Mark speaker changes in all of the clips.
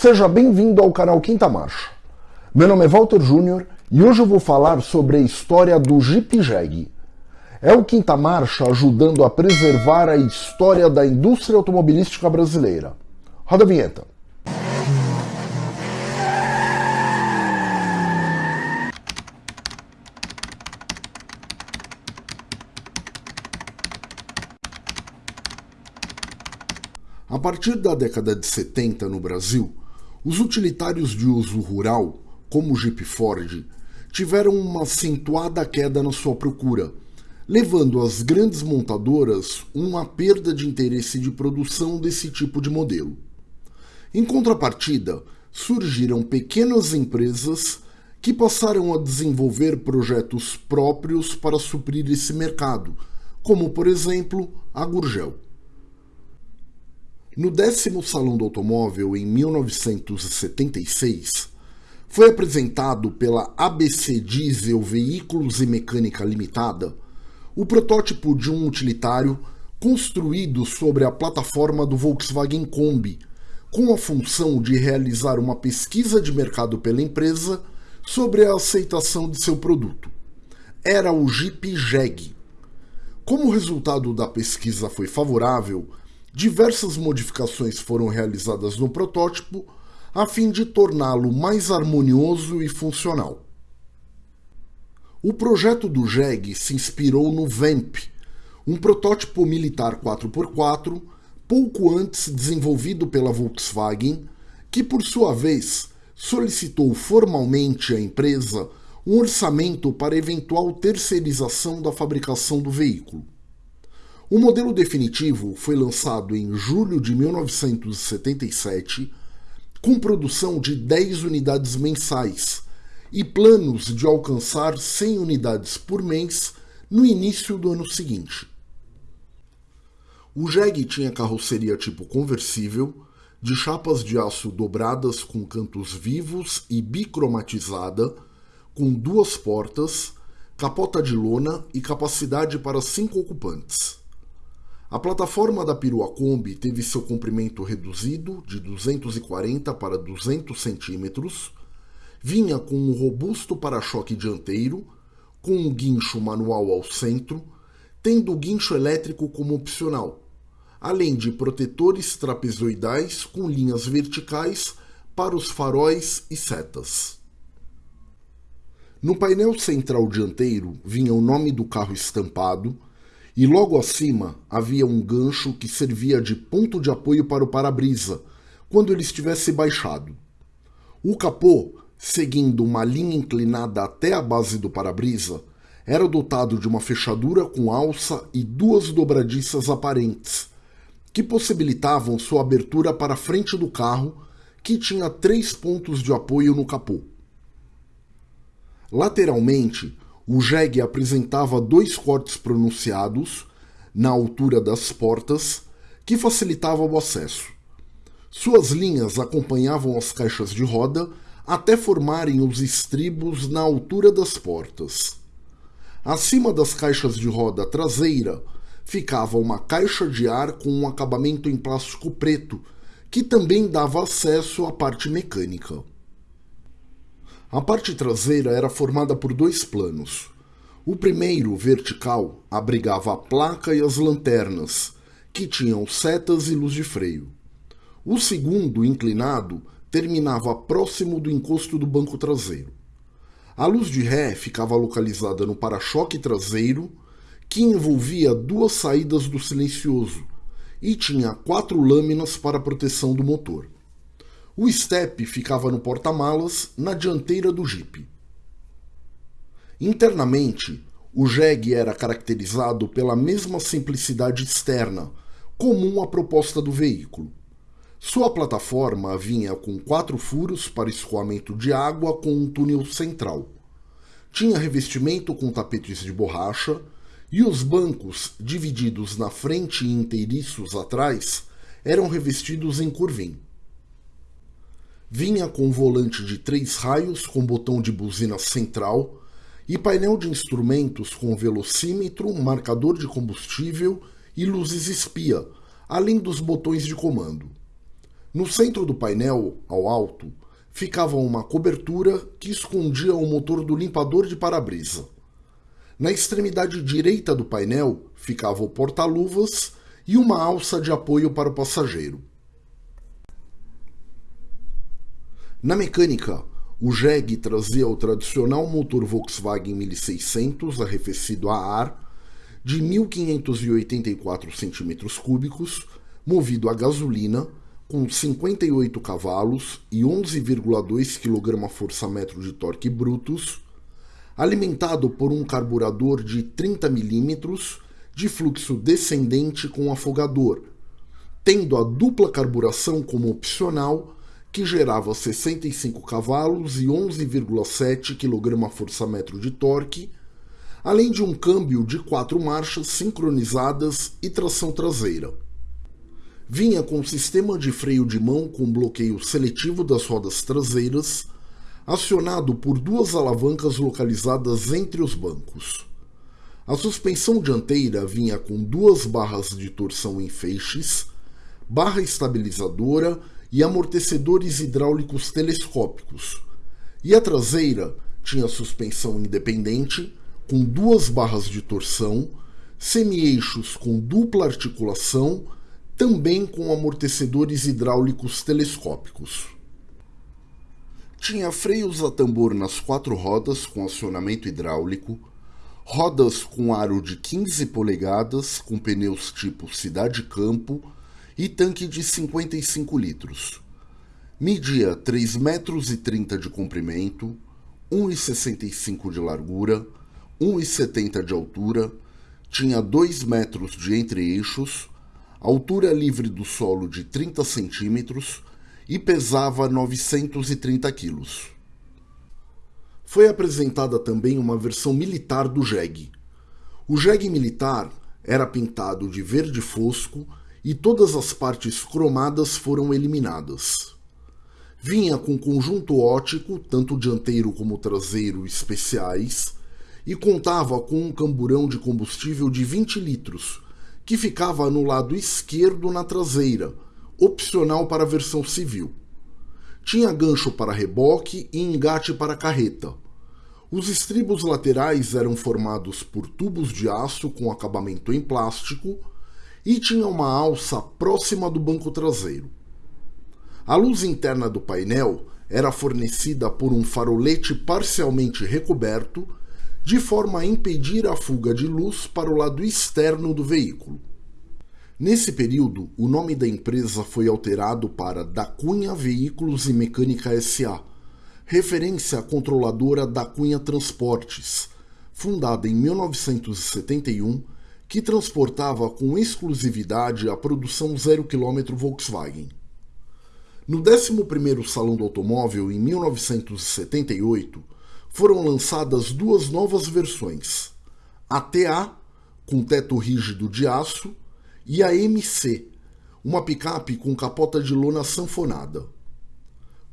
Speaker 1: Seja bem-vindo ao canal Quinta Marcha. Meu nome é Walter Júnior e hoje eu vou falar sobre a história do Jeep Jeg. É o Quinta Marcha ajudando a preservar a história da indústria automobilística brasileira. Roda a vinheta. A partir da década de 70 no Brasil, os utilitários de uso rural, como o Jeep Ford, tiveram uma acentuada queda na sua procura, levando as grandes montadoras uma perda de interesse de produção desse tipo de modelo. Em contrapartida, surgiram pequenas empresas que passaram a desenvolver projetos próprios para suprir esse mercado, como por exemplo a Gurgel. No décimo Salão do Automóvel, em 1976, foi apresentado pela ABC Diesel Veículos e Mecânica Limitada o protótipo de um utilitário construído sobre a plataforma do Volkswagen Kombi, com a função de realizar uma pesquisa de mercado pela empresa sobre a aceitação de seu produto. Era o Jeep Jeg. Como o resultado da pesquisa foi favorável, diversas modificações foram realizadas no protótipo a fim de torná-lo mais harmonioso e funcional. O projeto do Jeg se inspirou no VAMP, um protótipo militar 4x4 pouco antes desenvolvido pela Volkswagen, que por sua vez solicitou formalmente à empresa um orçamento para eventual terceirização da fabricação do veículo. O modelo definitivo foi lançado em julho de 1977, com produção de 10 unidades mensais e planos de alcançar 100 unidades por mês no início do ano seguinte. O Jeg tinha carroceria tipo conversível, de chapas de aço dobradas com cantos vivos e bicromatizada, com duas portas, capota de lona e capacidade para cinco ocupantes. A plataforma da perua Kombi teve seu comprimento reduzido de 240 para 200 centímetros, vinha com um robusto para-choque dianteiro, com um guincho manual ao centro, tendo o guincho elétrico como opcional, além de protetores trapezoidais com linhas verticais para os faróis e setas. No painel central dianteiro vinha o nome do carro estampado, e logo acima havia um gancho que servia de ponto de apoio para o para-brisa, quando ele estivesse baixado. O capô, seguindo uma linha inclinada até a base do para-brisa, era dotado de uma fechadura com alça e duas dobradiças aparentes, que possibilitavam sua abertura para a frente do carro, que tinha três pontos de apoio no capô. Lateralmente, o jegue apresentava dois cortes pronunciados na altura das portas que facilitavam o acesso. Suas linhas acompanhavam as caixas de roda até formarem os estribos na altura das portas. Acima das caixas de roda traseira ficava uma caixa de ar com um acabamento em plástico preto, que também dava acesso à parte mecânica. A parte traseira era formada por dois planos. O primeiro, vertical, abrigava a placa e as lanternas, que tinham setas e luz de freio. O segundo, inclinado, terminava próximo do encosto do banco traseiro. A luz de ré ficava localizada no para-choque traseiro, que envolvia duas saídas do silencioso e tinha quatro lâminas para proteção do motor. O step ficava no porta-malas, na dianteira do Jeep. Internamente, o Jeg era caracterizado pela mesma simplicidade externa, comum à proposta do veículo. Sua plataforma vinha com quatro furos para escoamento de água com um túnel central. Tinha revestimento com tapetes de borracha e os bancos, divididos na frente e inteiriços atrás, eram revestidos em curvim. Vinha com volante de três raios com botão de buzina central e painel de instrumentos com velocímetro, marcador de combustível e luzes espia, além dos botões de comando. No centro do painel, ao alto, ficava uma cobertura que escondia o motor do limpador de para-brisa. Na extremidade direita do painel ficava o porta-luvas e uma alça de apoio para o passageiro. Na mecânica, o Jeg trazia o tradicional motor Volkswagen 1600 arrefecido a ar de 1584 cm3, movido a gasolina com 58 cavalos e 11,2 kgfm de torque brutos, alimentado por um carburador de 30 mm de fluxo descendente com afogador, tendo a dupla carburação como opcional que gerava 65 cavalos e 11,7 kgfm de torque, além de um câmbio de quatro marchas sincronizadas e tração traseira. Vinha com sistema de freio de mão com bloqueio seletivo das rodas traseiras, acionado por duas alavancas localizadas entre os bancos. A suspensão dianteira vinha com duas barras de torção em feixes, barra estabilizadora e amortecedores hidráulicos telescópicos. E a traseira tinha suspensão independente, com duas barras de torção, semi-eixos com dupla articulação, também com amortecedores hidráulicos telescópicos. Tinha freios a tambor nas quatro rodas com acionamento hidráulico, rodas com aro de 15 polegadas com pneus tipo Cidade Campo e tanque de 55 litros. Media 3,30 metros de comprimento, 1,65 de largura, 1,70 de altura, tinha 2 metros de entre-eixos, altura livre do solo de 30 centímetros e pesava 930 quilos. Foi apresentada também uma versão militar do Jeg. O Jeg militar era pintado de verde fosco e todas as partes cromadas foram eliminadas. Vinha com conjunto ótico, tanto dianteiro como traseiro especiais, e contava com um camburão de combustível de 20 litros, que ficava no lado esquerdo na traseira, opcional para a versão civil. Tinha gancho para reboque e engate para carreta. Os estribos laterais eram formados por tubos de aço com acabamento em plástico e tinha uma alça próxima do banco traseiro. A luz interna do painel era fornecida por um farolete parcialmente recoberto, de forma a impedir a fuga de luz para o lado externo do veículo. Nesse período, o nome da empresa foi alterado para Da Cunha Veículos e Mecânica SA, referência à controladora Da Cunha Transportes, fundada em 1971 que transportava com exclusividade a produção zero quilômetro Volkswagen. No 11º Salão do Automóvel, em 1978, foram lançadas duas novas versões, a TA, com teto rígido de aço, e a MC, uma picape com capota de lona sanfonada.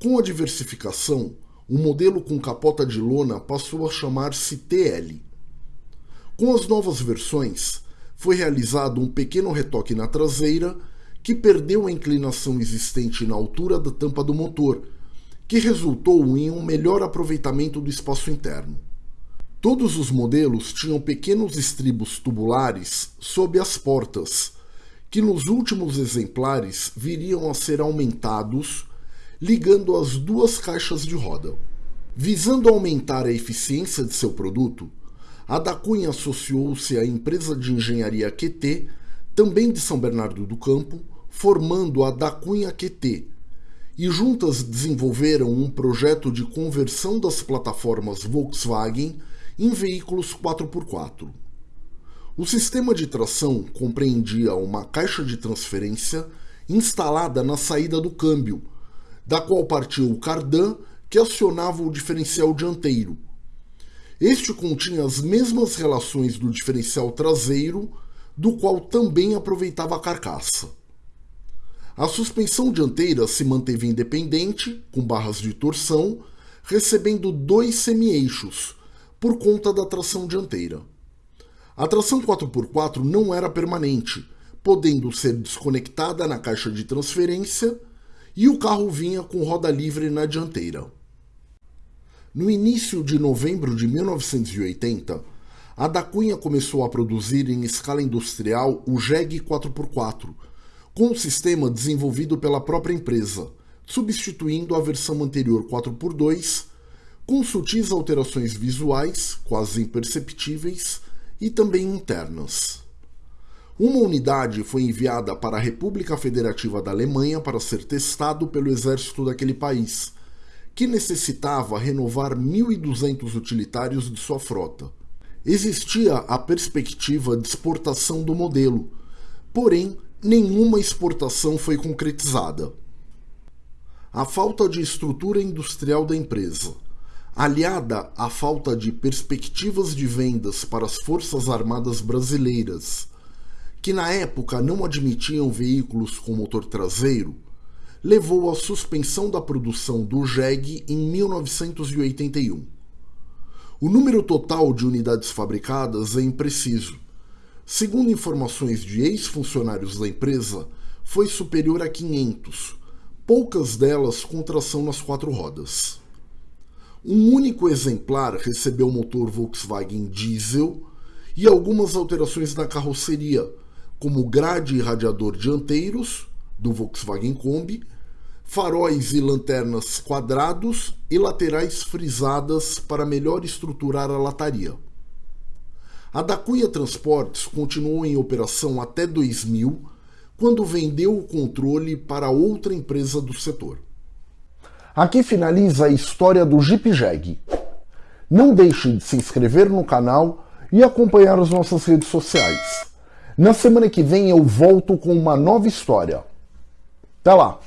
Speaker 1: Com a diversificação, o modelo com capota de lona passou a chamar-se TL. Com as novas versões, foi realizado um pequeno retoque na traseira que perdeu a inclinação existente na altura da tampa do motor, que resultou em um melhor aproveitamento do espaço interno. Todos os modelos tinham pequenos estribos tubulares sob as portas, que nos últimos exemplares viriam a ser aumentados, ligando as duas caixas de roda. Visando aumentar a eficiência de seu produto, a da Cunha associou-se à empresa de engenharia QT, também de São Bernardo do Campo, formando a da Cunha QT, e juntas desenvolveram um projeto de conversão das plataformas Volkswagen em veículos 4x4. O sistema de tração compreendia uma caixa de transferência instalada na saída do câmbio, da qual partiu o cardan que acionava o diferencial dianteiro, este continha as mesmas relações do diferencial traseiro, do qual também aproveitava a carcaça. A suspensão dianteira se manteve independente, com barras de torção, recebendo dois semi-eixos, por conta da tração dianteira. A tração 4x4 não era permanente, podendo ser desconectada na caixa de transferência e o carro vinha com roda livre na dianteira. No início de novembro de 1980, a da Cunha começou a produzir em escala industrial o JEG 4x4, com um sistema desenvolvido pela própria empresa, substituindo a versão anterior 4x2, com sutis alterações visuais, quase imperceptíveis, e também internas. Uma unidade foi enviada para a República Federativa da Alemanha para ser testado pelo exército daquele país, que necessitava renovar 1.200 utilitários de sua frota. Existia a perspectiva de exportação do modelo, porém nenhuma exportação foi concretizada. A falta de estrutura industrial da empresa, aliada à falta de perspectivas de vendas para as Forças Armadas Brasileiras, que na época não admitiam veículos com motor traseiro, levou à suspensão da produção do JEG em 1981. O número total de unidades fabricadas é impreciso. Segundo informações de ex-funcionários da empresa, foi superior a 500, poucas delas com tração nas quatro rodas. Um único exemplar recebeu motor Volkswagen diesel e algumas alterações na carroceria, como grade e radiador dianteiros do Volkswagen Kombi, faróis e lanternas quadrados e laterais frisadas para melhor estruturar a lataria. A da Cunha Transportes continuou em operação até 2000, quando vendeu o controle para outra empresa do setor. Aqui finaliza a história do Jeep Jag. Não deixe de se inscrever no canal e acompanhar as nossas redes sociais. Na semana que vem eu volto com uma nova história. Até lá!